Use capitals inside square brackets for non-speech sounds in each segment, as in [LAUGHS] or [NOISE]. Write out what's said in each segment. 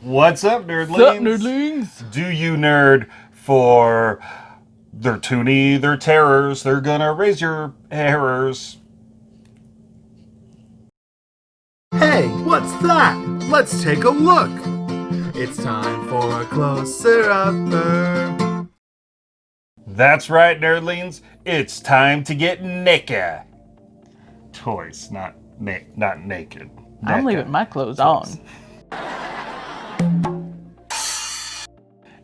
What's up, nerdlings? Sup, nerdlings? Do you nerd for their toonie, their terrors? They're gonna raise your errors. Hey, what's that? Let's take a look. It's time for a closer upper. That's right, nerdlings. It's time to get naked. Toys, not na- not naked. I'm Naked. leaving my clothes on. [LAUGHS]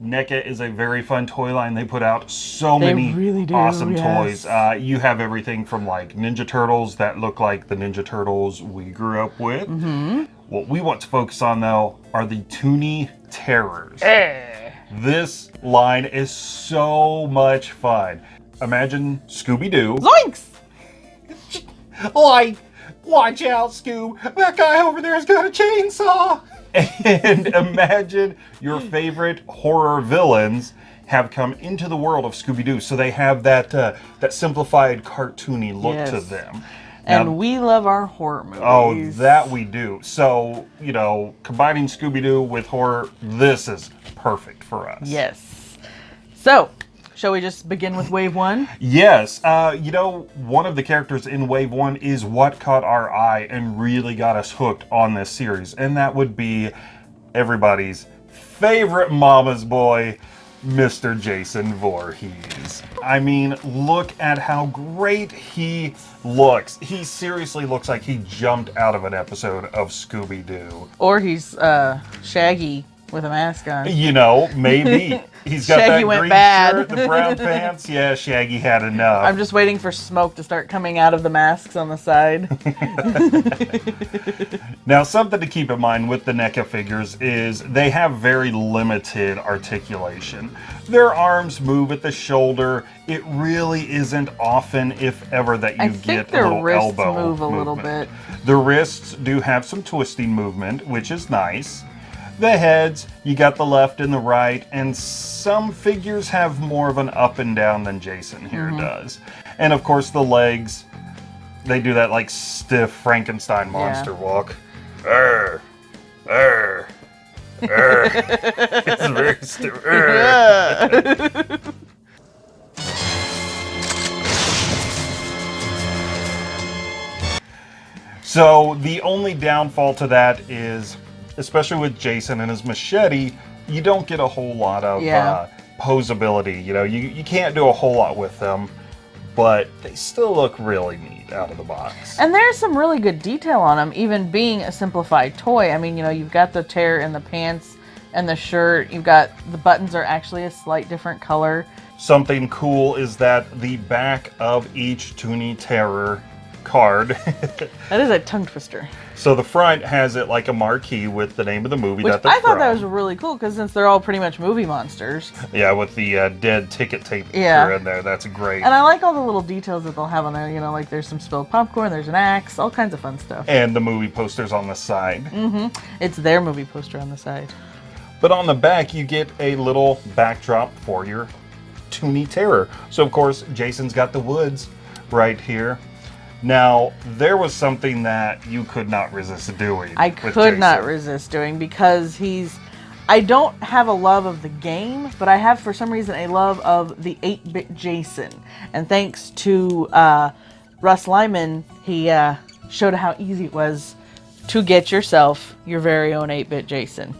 NECA is a very fun toy line. They put out so They many really do, awesome yes. toys. Uh, you have everything from like Ninja Turtles that look like the Ninja Turtles we grew up with. Mm-hmm. What we want to focus on though are the Toony Terrors. Eh. This line is so much fun. Imagine Scooby Doo. Zoinks! [LAUGHS] Like, watch out, Scoob. That guy over there's got a chainsaw. And [LAUGHS] imagine your favorite horror villains have come into the world of Scooby Doo. So they have that uh, that simplified cartoony look to Yes. them. And we love our horror movies. Oh, that we do. So, you know, combining Scooby Doo with horror, this is perfect for us. Yes. So, shall we just begin with wave one? Yes, uh, you know, one of the characters in Wave 1 is what caught our eye and really got us hooked on this series, and that would be everybody's favorite mama's boy, Mr. Jason Voorhees. I mean, look at how great he looks. He seriously looks like he jumped out of an episode of Scooby Doo. Or he's uh, Shaggy with a mask on. You know, maybe. [LAUGHS] He's got Shaggy that went green bad. shirt, the brown [LAUGHS] pants. Yeah, Shaggy had enough. I'm just waiting for smoke to start coming out of the masks on the side. [LAUGHS] Now, something to keep in mind with the NECA figures is they have very limited articulation. Their arms move at the shoulder. It really isn't often, if ever, that you I get a little wrists elbow move a little bit. The wrists do have some twisting movement, which is nice. The heads, you got the left and the right, and some figures have more of an up and down than Jason here Mm-hmm. does. And of course, the legs, they do that like stiff Frankenstein monster walk. Err, err, err. [LAUGHS] it's very stiff. [LAUGHS] Err. [LAUGHS] So the only downfall to that is, especially with Jason and his machete, you don't get a whole lot of Yeah. uh, posability. You know, you, you can't do a whole lot with them, but they still look really neat out of the box. And there's some really good detail on them, even being a simplified toy. I mean, you know, you've got the tear in the pants and the shirt. You've got the buttons are actually a slight different color. Something cool is that the back of each Toony Terror card, [LAUGHS] That is a tongue twister. so the front has it like a marquee with the name of the movie Which that they're I thought that was really cool because since they're all pretty much movie monsters. Yeah, with the uh, dead ticket tape Yeah. in there. That's great. And I like all the little details that they'll have on there. You know, like there's some spilled popcorn, there's an axe, all kinds of fun stuff. and the movie posters on the side. Mm-hmm. It's their movie poster on the side. But on the back, you get a little backdrop for your Toony Terror. So, of course, Jason's got the woods right here. Now, there was something that you could not resist doing. I could not resist doing because he's. I don't have a love of the game, but I have for some reason a love of the 8 bit Jason. And thanks to uh, Russ Lyman, he uh, showed how easy it was to get yourself your very own 8 bit Jason.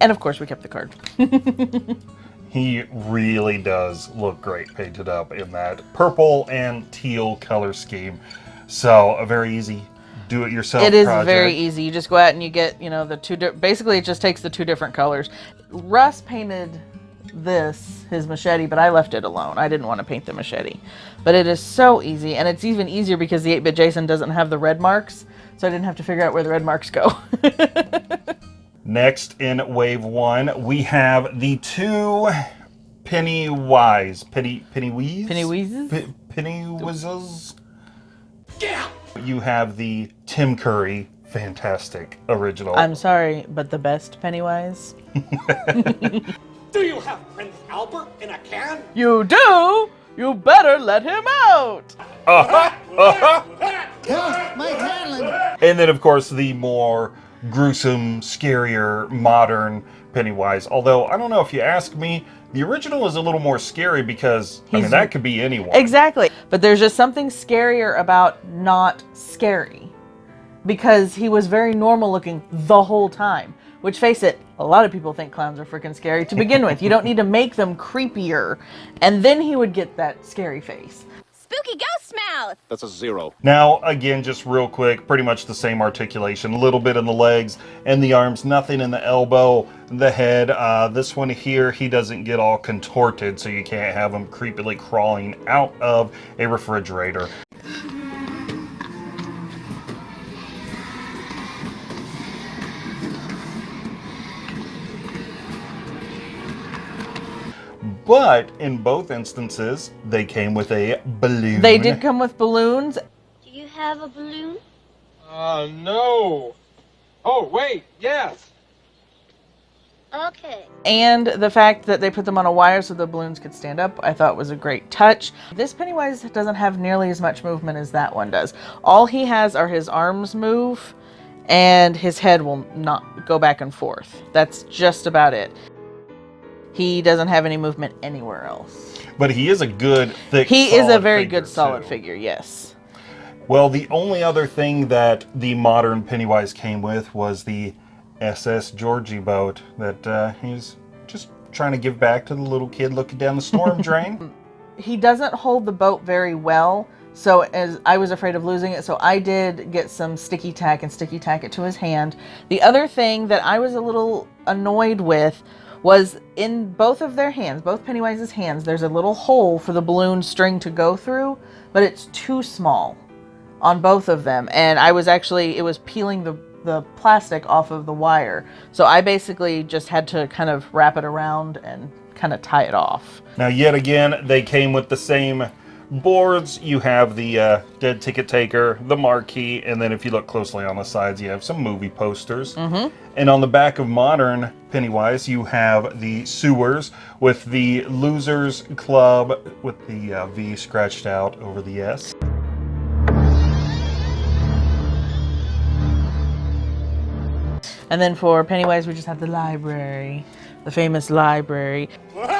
And of course, we kept the card. [LAUGHS] He really does look great painted up in that purple and teal color scheme. So, a very easy do it yourself It is project. very easy. You just go out and you get, you know, the two. Basically, it just takes the two different colors. Russ painted this his machete, but I left it alone. I didn't want to paint the machete, but it is so easy, and it's even easier because the 8-bit Jason doesn't have the red marks, so I didn't have to figure out where the red marks go. [LAUGHS] Next in wave one, we have the two Pennywise. Penny Pennyweeze? Pennyweezes? P- Pennyweezes? Yeah! You have the Tim Curry fantastic original. I'm sorry, but the best Pennywise. [LAUGHS] Do you have Prince Albert in a can? You do. You better let him out. Uh-huh, uh-huh. Help, Mike Hanlon. And then, of course, the more gruesome, scarier, modern Pennywise. Although I don't know if you ask me, the original is a little more scary because I mean that could be anyone. Exactly. But there's just something scarier about not scary. Because he was very normal looking the whole time. Which, face it, a lot of people think clowns are freaking scary to begin with. You don't need to make them creepier. And then he would get that scary face. Spooky ghost mouth! That's a zero. Now, again, just real quick, pretty much the same articulation. A little bit in the legs and the arms, nothing in the elbow, the head. Uh, this one here, he doesn't get all contorted, so you can't have him creepily crawling out of a refrigerator. But in both instances, they came with a balloon. They did come with balloons. Do you have a balloon? Uh, no. Oh, wait, yes. Okay. And the fact that they put them on a wire so the balloons could stand up, I thought was a great touch. This Pennywise doesn't have nearly as much movement as that one does. All he has are his arms move, and his head will not go back and forth. That's just about it. He doesn't have any movement anywhere else. But he is a good, thick, He is a very good solid too. figure, yes. Well, the only other thing that the modern Pennywise came with was the SS Georgie boat that uh, he's just trying to give back to the little kid looking down the storm [LAUGHS] drain. he doesn't hold the boat very well so as i was afraid of losing it so i did get some sticky tack and sticky tack it to his hand the other thing that i was a little annoyed with was in both of their hands both pennywise's hands there's a little hole for the balloon string to go through but it's too small on both of them. And i was actually it was peeling the the plastic off of the wire. So i basically just had to kind of wrap it around and kind of tie it off. Now, yet again, they came with the same boards. You have the uh, dead ticket taker, the marquee, and then if you look closely on the sides, you have some movie posters. Mm-hmm. And on the back of modern Pennywise, you have the sewers with the Losers Club with the uh, V scratched out over the S. And then for Pennywise, we just have the library, the famous library. [LAUGHS]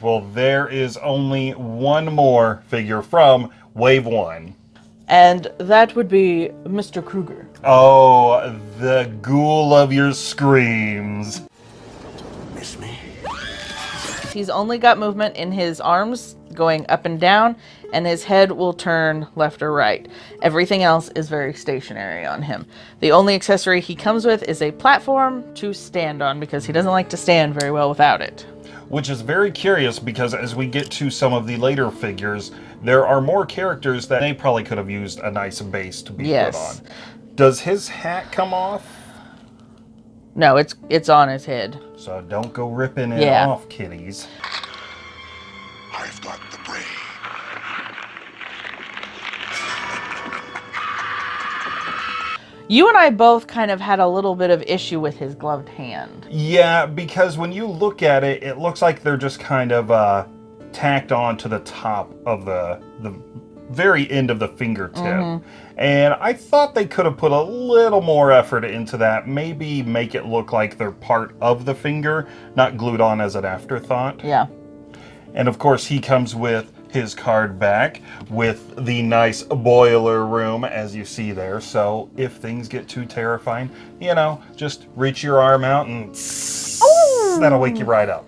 Well, there is only one more figure from Wave 1. And that would be Mr. Krueger. Oh, the ghoul of your screams. Miss me? He's only got movement in his arms going up and down, and his head will turn left or right. Everything else is very stationary on him. The only accessory he comes with is a platform to stand on because he doesn't like to stand very well without it. Which is very curious because as we get to some of the later figures, there are more characters that they probably could have used a nice base to be Yes. put on. Does his hat come off? No, it's it's on his head. So don't go ripping it Yeah. off, kitties. I've got the brain. You and I both kind of had a little bit of issue with his gloved hand. Yeah, because when you look at it, it looks like they're just kind of uh, tacked on to the top of the the very end of the fingertip. And I thought they could have put a little more effort into that. Maybe make it look like they're part of the finger, not glued on as an afterthought. Yeah. And of course, he comes with his card back with the nice boiler room, as you see there. So if things get too terrifying, you know, just reach your arm out and that'll wake you right up.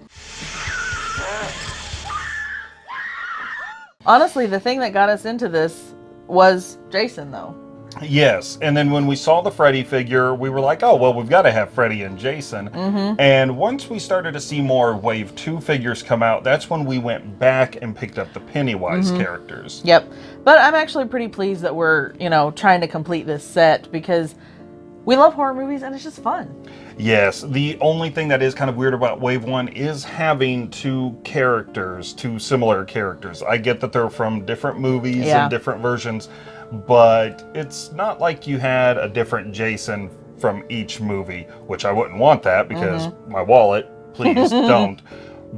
Honestly, the thing that got us into this was Jason, though. Yes, and then when we saw the Freddy figure, we were like, oh, well, we've got to have Freddy and Jason. Mm-hmm. And once we started to see more Wave 2 figures come out, that's when we went back and picked up the Pennywise mm-hmm. characters. Yep. But I'm actually pretty pleased that we're, you know, trying to complete this set because we love horror movies and it's just fun. Yes, the only thing that is kind of weird about Wave 1 is having two characters, two similar characters. I get that they're from different movies Yeah. and different versions, but it's not like you had a different Jason from each movie, which I wouldn't want that because Mm-hmm. my wallet, please [LAUGHS] don't.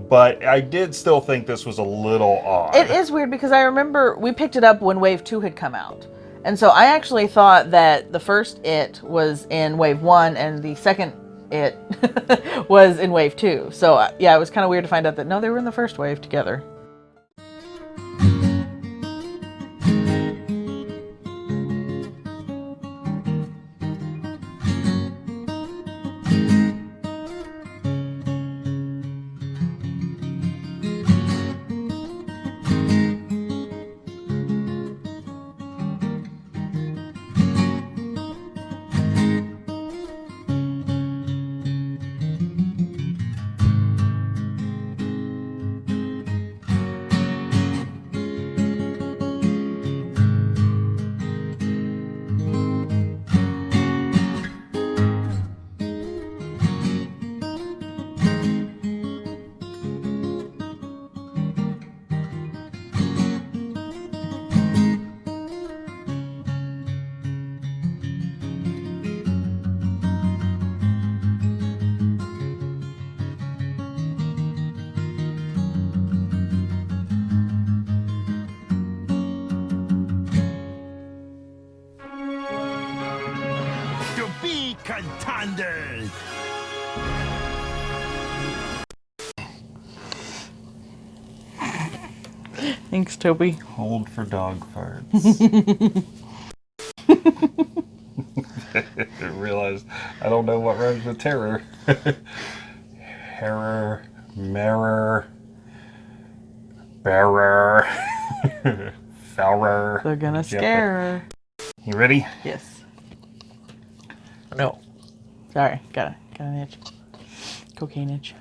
but I did still think this was a little odd. It is weird because I remember we picked it up when Wave 2 had come out. And so I actually thought that the first It was in Wave 1 and the second It [LAUGHS] was in Wave 2. So uh, yeah, it was kind of weird to find out that no, they were in the first wave together. Contenders. Thanks, Toby. Hold for dog farts. [LAUGHS] I realized I don't know what rhymes with terror. [LAUGHS] Herrer, mirror, bearer, [LAUGHS] fourer. They're gonna scare her. You ready? Yes. No. Sorry, got a got an itch. Cocaine itch.